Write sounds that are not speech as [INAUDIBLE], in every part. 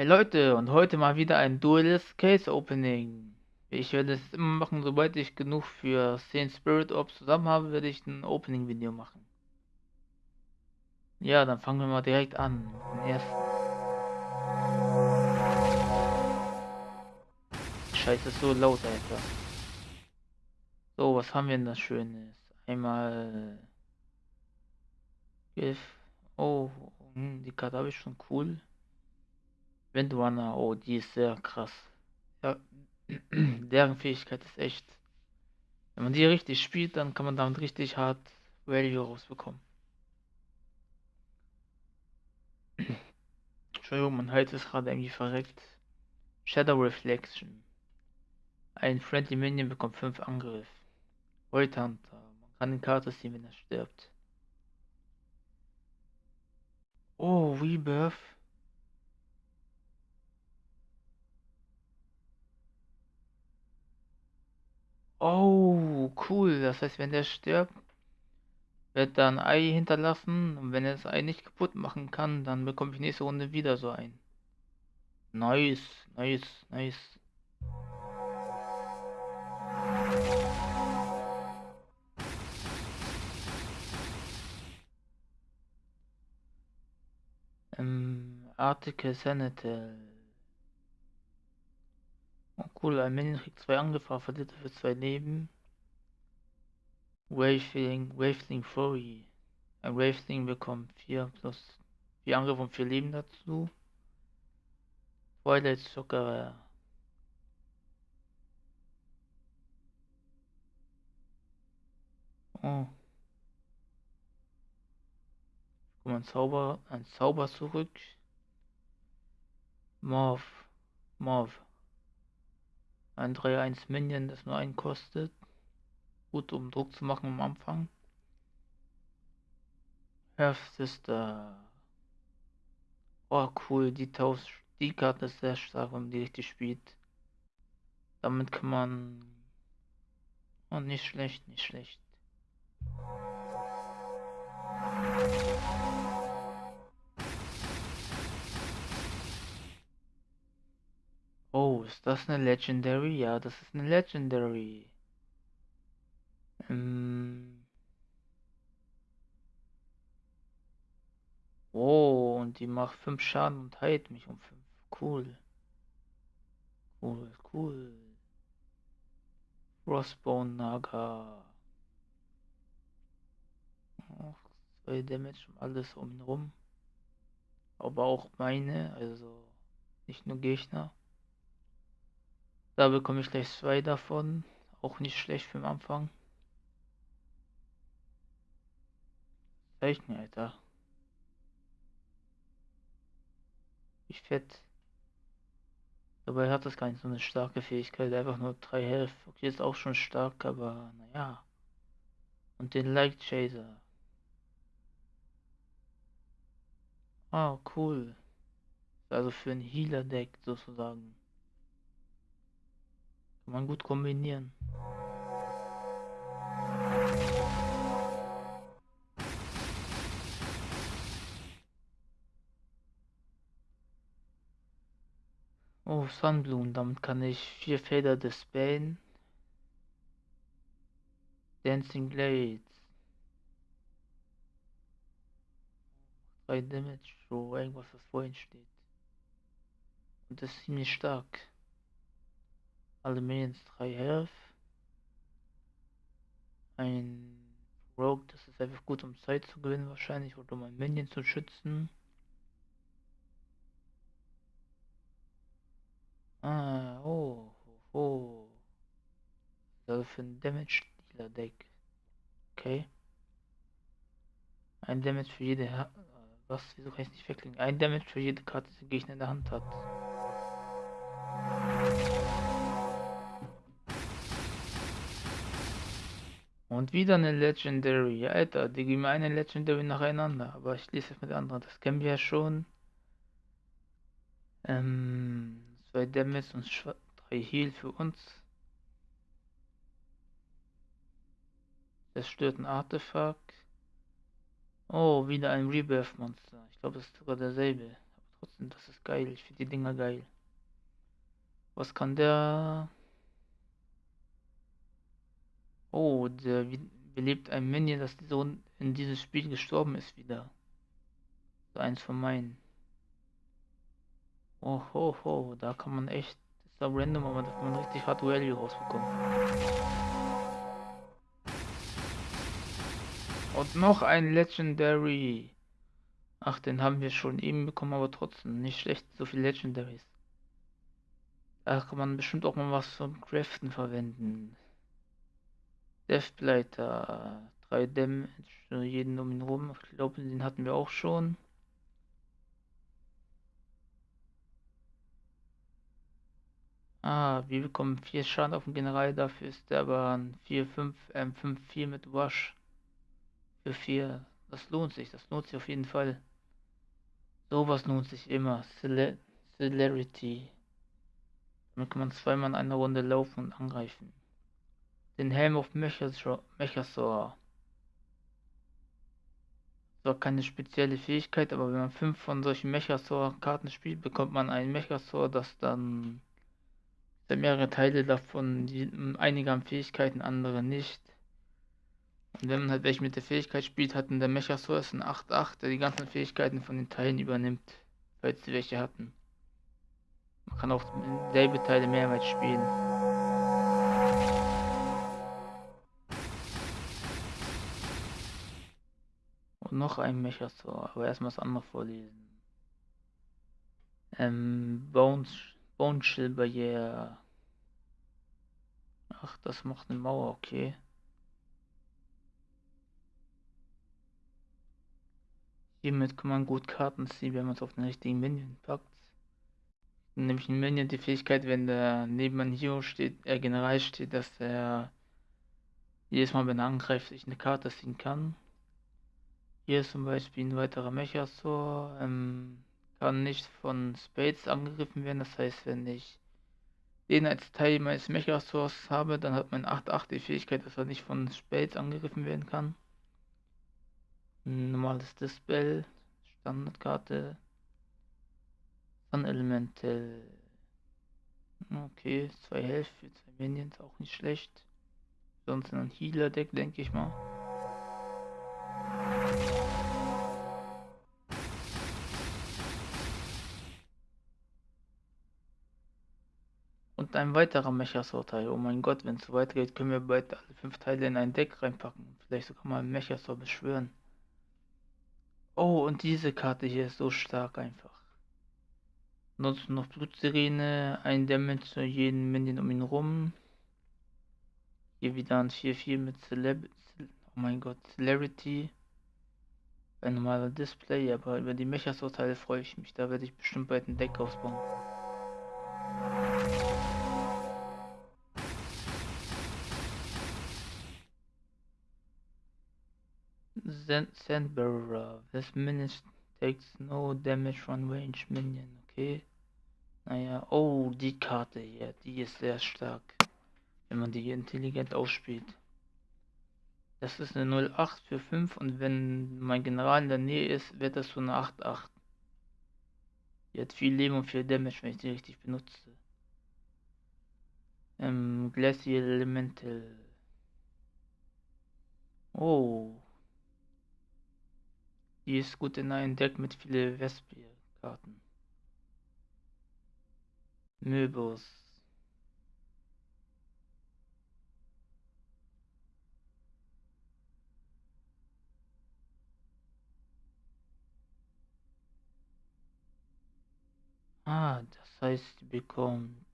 Hey Leute, und heute mal wieder ein duelles Case Opening. Ich werde es immer machen, sobald ich genug für 10 Spirit Orbs zusammen habe, werde ich ein Opening Video machen. Ja, dann fangen wir mal direkt an. Den ersten. Scheiße, so laut, Alter. So, was haben wir denn das Schönes? Einmal. Gift. Oh, hm, die Karte habe ich schon cool. Windrunner, oh, die ist sehr krass. Ja, [CLEARS THROAT] deren Fähigkeit ist echt. Wenn man die richtig spielt, dann kann man damit richtig hart Value rausbekommen. [CLEARS THROAT] Entschuldigung, mein Hals ist gerade irgendwie verreckt. Shadow Reflection. Ein Friendly Minion bekommt 5 Angriff. Void Hunter. Man kann die Karte ziehen, wenn er stirbt. Oh, Rebirth. Oh, cool. Das heißt, wenn der stirbt, wird da ein Ei hinterlassen. Und wenn er das Ei nicht kaputt machen kann, dann bekomme ich nächste Runde wieder so ein. Nice, nice, nice. Ähm, Article Senator. Cool, ein Minion kriegt zwei Angriffe, verliert für zwei Leben. Waveling, Waveling Fury. Ein Waveling bekommt 4 plus 4 Angriffe und 4 Leben dazu. Twilight Zucker. Oh. Kommt ein Zauber, ein Zauber zurück. Morph. Morph. Ein 3-1 Minion, das nur einen kostet. Gut, um Druck zu machen am Anfang. Half Sister. Oh, cool. Die, Taus die Karte ist sehr stark, wenn man die richtig spielt. Damit kann man... Oh, nicht schlecht, nicht schlecht. Ist das eine Legendary? Ja, das ist eine Legendary. Ähm. Oh, und die macht 5 Schaden und heilt mich um 5. Cool. Cool, cool. Frostbone Naga. Oh, 2 Damage und alles um ihn rum. Aber auch meine, also nicht nur Gegner. Da bekomme ich gleich zwei davon. Auch nicht schlecht für den Anfang. Zeichen, Alter. Wie fett. Dabei hat das gar nicht so eine starke Fähigkeit. Einfach nur 3 Health. Okay, ist auch schon stark, aber naja. Und den Light Chaser. Ah, cool. Also für ein Healer-Deck sozusagen. Kann man gut kombinieren. Oh, Sunblumen, damit kann ich vier Feder dispellen. Dancing Blades. 3 Damage, so irgendwas, was vorhin steht. Und das ist ziemlich stark. Alle Minions 3 Health. Ein Rogue, das ist einfach gut, um Zeit zu gewinnen wahrscheinlich oder um ein Minion zu schützen. Ah, oh, oh, oh. Also für ein Damage Dealer Deck. Okay. Ein Damage für jede. Ha was? Wieso kann ich nicht wegklicken? Ein Damage für jede Karte, die der Gegner in der Hand hat. Und wieder eine Legendary. Alter, die geben eine Legendary nacheinander. Aber ich lese es mit anderen. Das kennen wir ja schon. Ähm, zwei Damage und drei Heal für uns. Das stört ein Artefakt. Oh, wieder ein Rebirth-Monster. Ich glaube, es ist sogar derselbe. Aber trotzdem, das ist geil. Ich finde die Dinger geil. Was kann der? Oh, der belebt ein Minion, das so in dieses Spiel gestorben ist wieder. So eins von meinen. Oh, ho, ho, da kann man echt, das ist da random, aber da kann man richtig Hard Value rausbekommen. Und noch ein Legendary. Ach, den haben wir schon eben bekommen, aber trotzdem nicht schlecht, so viele Legendaries. Da kann man bestimmt auch mal was zum Craften verwenden. Deathblighter, 3 Damage, jeden um ihn rum. Ich glaube, den hatten wir auch schon. Ah, wir bekommen 4 Schaden auf den General, dafür ist der aber ein 4, 5, ähm, 5, 4 mit Rush. Für 4. Das lohnt sich, das lohnt sich auf jeden Fall. Sowas lohnt sich immer. Cele Celerity. Damit kann man zweimal in einer Runde laufen und angreifen. Den Helm auf Mechasaur. Zwar keine spezielle Fähigkeit, aber wenn man fünf von solchen Mechasaur-Karten spielt, bekommt man einen Mechasaur, das dann mehrere Teile davon, die einige haben Fähigkeiten, andere nicht. Und wenn man halt welche mit der Fähigkeit spielt, hat der Mechasaur ist ein 8-8, der die ganzen Fähigkeiten von den Teilen übernimmt, falls sie welche hatten. Man kann auch selbe Teile mehrmals spielen. Noch ein Mechasaur, aber erstmal das andere vorlesen. Ähm, Bones, Bone Chill Barriere. Ach, das macht eine Mauer, okay. Hiermit kann man gut Karten ziehen, wenn man es auf den richtigen Minion packt. Nämlich ein Minion die Fähigkeit, wenn der neben einem Hero steht, er äh, General steht, dass er jedes Mal, wenn er angreift, sich eine Karte ziehen kann. Hier ist zum Beispiel ein weiterer Mechasaur, ähm, kann nicht von Spades angegriffen werden, das heißt, wenn ich den als Teil meines Mechasaurs habe, dann hat mein 8-8 die Fähigkeit, dass er nicht von Spades angegriffen werden kann normales Dispel, Standardkarte, Sun Elemental. Okay, zwei Health für zwei Minions, auch nicht schlecht. Sonst ein Healer-Deck, denke ich mal. Ein weiterer Mechasaur-Teil. Oh mein Gott, wenn es so weit geht, können wir bald alle fünf Teile in ein Deck reinpacken. Vielleicht sogar mal einen Mechasaur beschwören. Oh, und diese Karte hier ist so stark einfach. Nutzt noch Blutsirene, ein Damage zu jedem Minion um ihn rum. Hier wieder ein 4-4 mit Celeb oh mein Gott, Celerity. Ein normaler Display, aber über die Mechas-Urteile freue ich mich. Da werde ich bestimmt bald ein Deck ausbauen. Sandbearer. This minion takes no damage from range minion. Okay. Naja, oh, die Karte hier, die ist sehr stark. Wenn man die intelligent ausspielt. Das ist eine 08 für 5 und wenn mein General in der Nähe ist, wird das so eine 8-8. Die hat viel Leben und viel Damage, wenn ich die richtig benutze. Ähm, Glacial Elemental. Oh. Die ist gut in einem Deck mit vielen Vespia-Karten. Möbus. Ah, das heißt, sie bekommt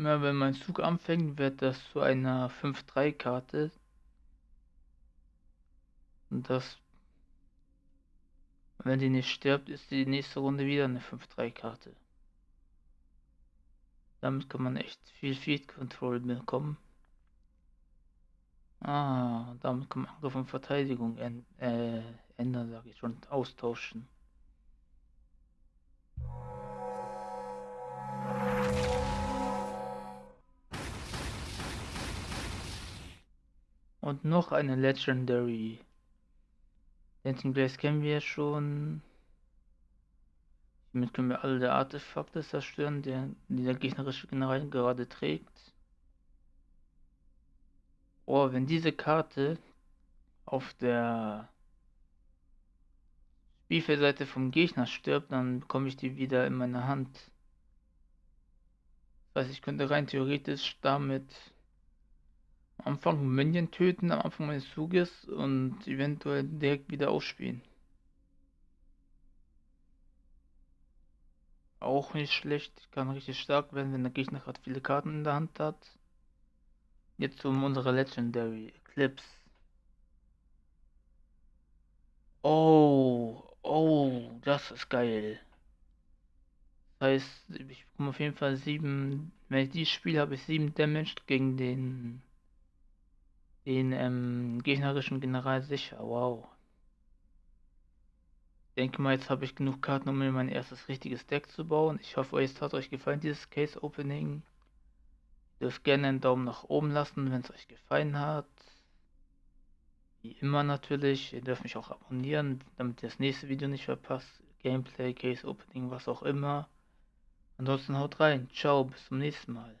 Immer wenn mein Zug anfängt, wird das zu einer 5-3-Karte. Und das, wenn die nicht stirbt, ist die nächste Runde wieder eine 5-3-Karte. Damit kann man echt viel Feed Control bekommen. Ah, damit kann man Angriff und Verteidigung äh, ändern, sage ich schon, austauschen. Und noch eine Legendary. Dancing Blaze kennen wir schon. Hiermit können wir alle Artefakte zerstören, der, die der gegnerische General gerade trägt. Oh, wenn diese Karte auf der Spielfeldseite vom Gegner stirbt, dann bekomme ich die wieder in meine Hand. Das heißt, ich könnte rein theoretisch damit am Anfang Minion töten, am Anfang meines Zuges und eventuell direkt wieder ausspielen. Auch nicht schlecht, kann richtig stark werden, wenn der Gegner gerade viele Karten in der Hand hat. Jetzt um unsere Legendary Eclipse. Oh, oh, das ist geil. Das heißt, ich bekomme auf jeden Fall 7, wenn ich die spiele, habe ich 7 Damage gegen den den ähm, gegnerischen General sicher. Wow. Denke mal, jetzt habe ich genug Karten, um mir mein erstes richtiges Deck zu bauen. Ich hoffe, es hat euch gefallen, dieses Case Opening. Ihr dürft gerne einen Daumen nach oben lassen, wenn es euch gefallen hat. Wie immer natürlich. Ihr dürft mich auch abonnieren, damit ihr das nächste Video nicht verpasst. Gameplay, Case Opening, was auch immer. Ansonsten haut rein. Ciao, bis zum nächsten Mal.